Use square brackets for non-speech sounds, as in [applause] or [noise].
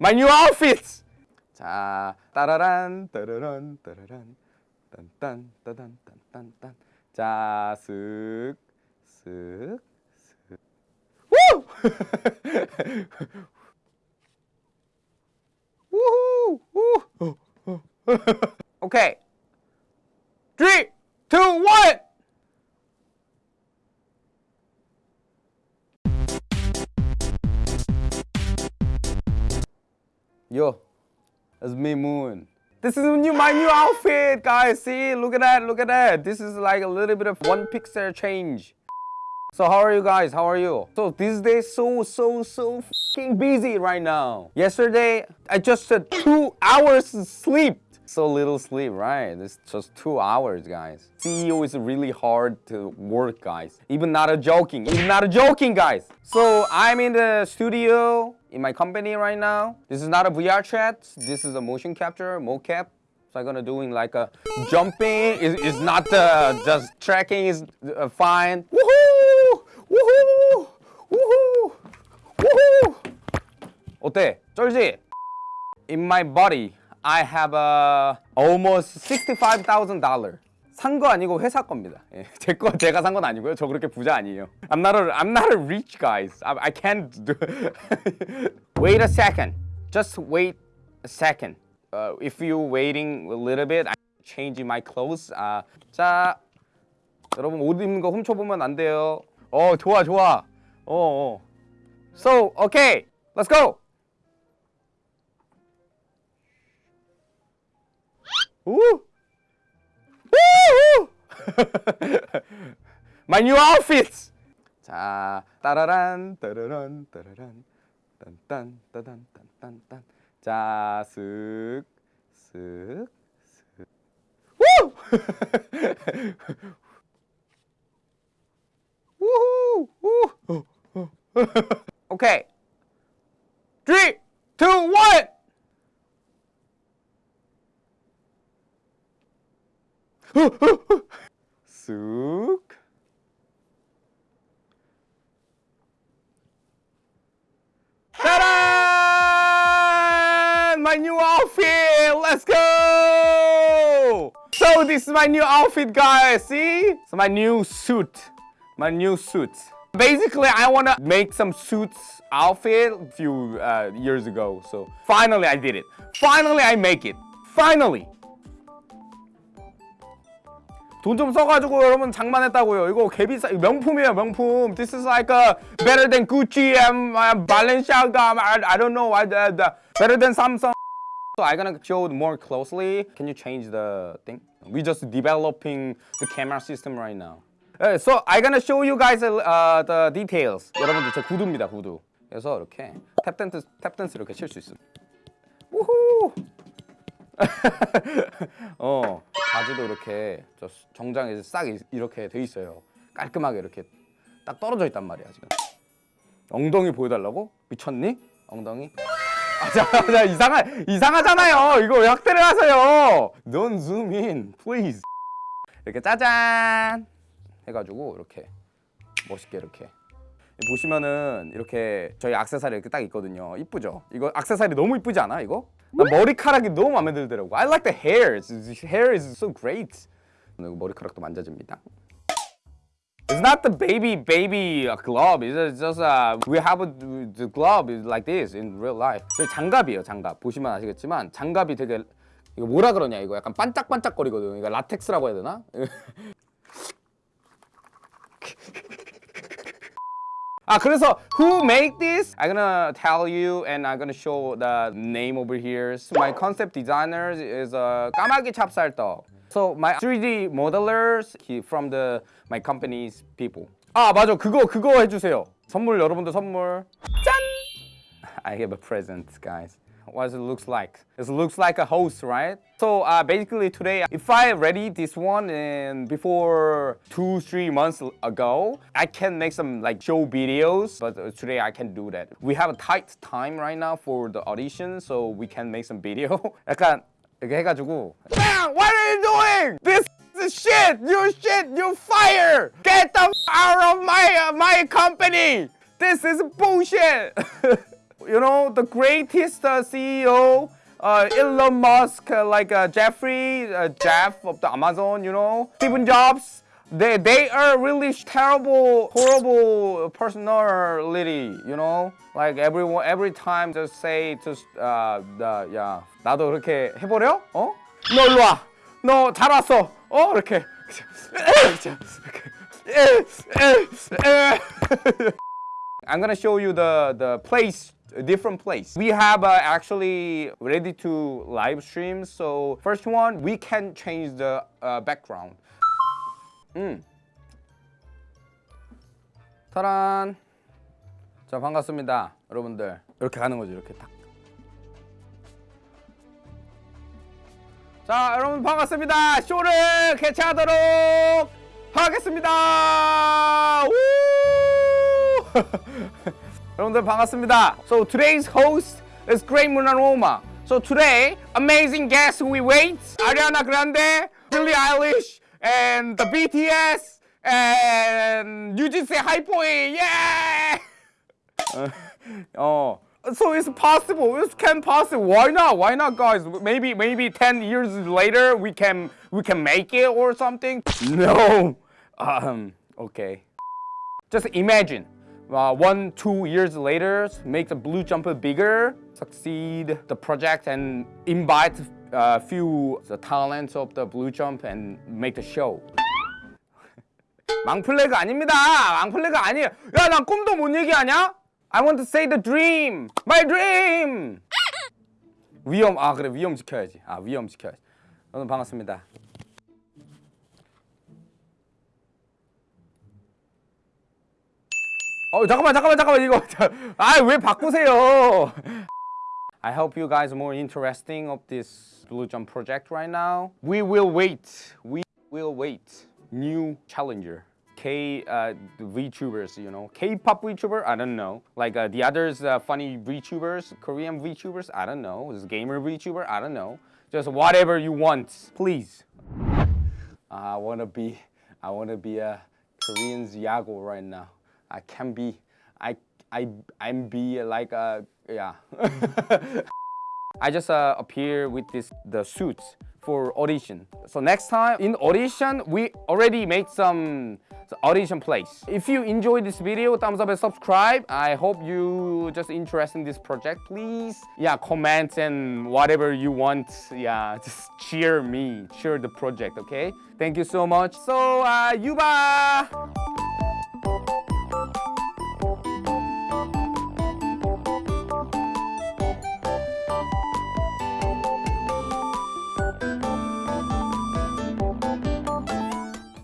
my new outfits. 자, 따라란 따라란 따라란 딴딴 따단 딴딴딴. 자, 쓱 쓱 쓱. 우! 우후! 우! 오케이. [laughs] Yo, it's me Moon. This is new, my new outfit, guys. See, look at that, look at that. This is like a little bit of one pixel change. So how are you guys? How are you? So this day so so so fucking busy right now. Yesterday I just had two hours sleep. So little sleep, right? It's just two hours, guys. CEO is really hard to work, guys. Even not a joking, even not a joking, guys. So I'm in the studio in my company right now. This is not a VR chat. This is a motion capture, mocap. So I'm gonna doing like a jumping. Is is not uh, just tracking is uh, fine. Woohoo! Woohoo! Woohoo! Woohoo! 어때? 쩔지? In my body, I have a almost $65,000. 산 거 아니고 회사 겁니다. 예, 제 거 제가 산 건 아니고요. 저 그렇게 부자 아니에요. I'm not a I'm not a rich guys. I, I can't do. wait a second. Just wait a second. Uh, if you waiting a little bit, I change my clothes. 아, 자, 여러분 옷 입는 거 훔쳐보면 안 돼요. 어, 좋아, 좋아. 어, 어. So, okay, let's go. Woo! [laughs] My new outfits! 자, 따라란, 따라란, 따라란, 딴딴, 따단, 딴딴, 딴. 자, 쓱, 쓱, 쓱. 우! [laughs] 우후! 우! 오케이. 쑥 My new outfit! Let's go! So this is my new outfit guys, see? It's my new suit. My new suit. Basically, I want to make some suits outfit a few uh, years ago. So finally I did it. Finally I make it. Finally! 돈 좀 써가지고 여러분 장만했다고요. 이거 개비싸 명품이에요 명품. This is like a better than Gucci and uh, Balenciaga. I, I don't know. I, uh, the, better than Samsung. So I'm gonna show more closely. Can you change the thing? We just developing the camera system right now. Uh, so I'm gonna show you guys uh, the details. 여러분들 제 구두입니다 구두. 그래서 이렇게 탭 댄스 탭 댄스 이렇게 칠 수 있어요. 우후. 어 바지도 이렇게 저 정장에 싹 이렇게 돼 있어요 깔끔하게 이렇게 딱 떨어져 있단 말이야 지금 엉덩이 보여달라고? 미쳤니? 엉덩이? 아, 자, 자, 이상하, 이상하잖아요 이거 왜 확대를 하세요 Don't zoom in, please 이렇게 짜잔 해가지고 이렇게 멋있게 이렇게 보시면은 이렇게 저희 악세사리 이렇게 딱 있거든요 이쁘죠? 이거 악세사리 너무 이쁘지 않아 이거? 나 머리카락이 너무 마음에 들더라고 I like the hair, hair is so great 머리카락도 만져줍니다 It's not the baby baby glove. It's just uh, we have a, the glove like this in real life. 장갑이에요, 장갑. 보시면 아시겠지만 장갑이 되게 이거 뭐라 그러냐 이거 약간 반짝반짝거리거든. 이거 라텍스라고 해야 되나? [laughs] 아 그래서 who made this? I'm gonna tell you and I'm gonna show the name over here. So my concept designer is uh, 까마귀 찹쌀떡. So my 3D modelers he from the my company's people. 아 맞아 그거 그거 해주세요. 선물 여러분들 선물 짠! [laughs] I have a present guys. what it looks like. It looks like a host, right? So uh, basically today, if I ready this one and before two, three months ago, I can make some like show videos, but today I can do that. We have a tight time right now for the audition, so we can make some video. [laughs] 약간 이렇게 해가지고 Man, what are you doing? This is shit! You shit! You fire! Get the out of my uh, my company! This is bullshit! [laughs] you know, the greatest uh, CEO, uh, Elon Musk, uh, like uh, Jeffrey, uh, Jeff of the Amazon, you know, Stephen Jobs. They they are really horrible, horrible personality, you know. Like everyone, every time just say just uh, the, 야 나도 그렇게 해버려? 어? 너 일로 와. 너 잘 왔어. 어 이렇게. [laughs] I'm gonna show you the the place a different place. We have uh, actually ready to live stream. So first one, we can change the uh, background. 음. 타란. 자 반갑습니다, 여러분들. 이렇게 가는 거죠, 이렇게 딱. 자, 여러분 반갑습니다. 쇼를 개최하도록 하겠습니다. 우! 여러분들 반갑습니다. So today's host is Great Munaroma. So today, amazing guests we wait. Ariana Grande, Billie Eilish, and the BTS, and UGC Hypoi. Yeah! [laughs] oh. So it's possible. It can possible. Why not? Why not, guys? Maybe maybe 10 years later we can we can make it or something. No. Um. Okay. Just imagine. Uh, one, two years later, make the blue jumper bigger, succeed the project, and invite a uh, few the talents of the blue jump and make the show. [laughs] 망플레가 아닙니다. 망플레가 아니에요. 야, 난 꿈도 못 얘기하냐? I want to say the dream, my dream. [laughs] 위험, 아 그래 위험 지켜야지. 아 위험 지켜야지. 여러분 반갑습니다. 어 잠깐만 잠깐만 잠깐만 이거 아왜 바꾸세요 [laughs] I hope you guys more interesting of this Blue Jump project right now We will wait We will wait New challenger K uh, VTubers, you know, K-pop VTuber, I don't know. Like uh, the others, uh, funny VTubers, Korean VTubers, I don't know. This gamer VTuber, I don't know. Just whatever you want, please. I wanna be, I wanna be a Korean's Yagoo right now. I can be, I, I, I'm be like a, yeah. [laughs] I just uh, appear with this the suits for audition. So next time in audition, we already made some audition place. If you enjoyed this video, thumbs up and subscribe. I hope you just interested in this project. Please, yeah, comment and whatever you want. Yeah, [laughs] just cheer me, cheer the project, okay? Thank you so much. So, uh, Yuba!